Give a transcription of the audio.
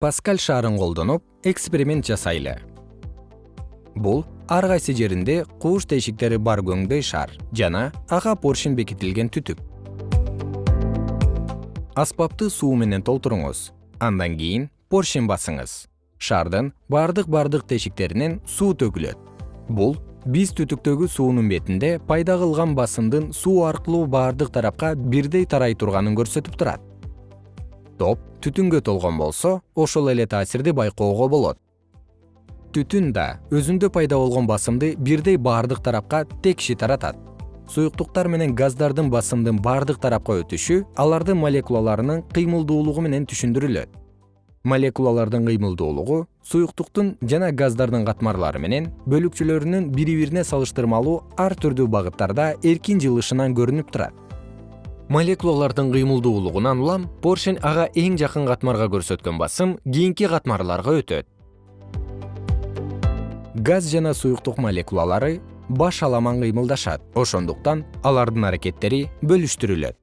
паскаль шаарын колдонуп эксперимент жасайлы. Бул ар кайсы жеринде кууш тешиктери бар көңдөй шар жана ага поршень бекитилген түтүк. Аспапты суу менен толтуруңуз андан кийин поршень басыңыз. Шардын бардык бардык тешиктеринен суу төгүлөт. Бул биз түтүктөгү суунун бетинде пайда кылган басымдын суу аркылуу бардык тарапка бирдей тарай турганын көрсөтүп турат топ түтүнгө толгон болсо ошол эле таасирди байкоого болот. Түтүн да өзүндө пайда болгон басымды бирдей бардык тарапка текши таратат. Суюктуктар менен газдардын басымдын бардык тарапка өтүшү алардын молекулаларынын кыймылдуулугу менен түшүндүрүлөт. Молекулалардын кыймылдуулугу суюктуктун жана газдардын катмарлары менен бөлүкчөлөрүнүн бири бирине салыштырмалуу ар түрдүү багыттарда эркин жылышынан көрүнүп турат молекулалардын кыймылдуулугунан улам поршень ага эң жакын катмарга көрсөткөн басым кийинки катмарларга өтөт. Газ жана суюктук молекулалары баш аламан кыймылдашат. Ошондуктан алардын аракеттери бөлүштүрүлөт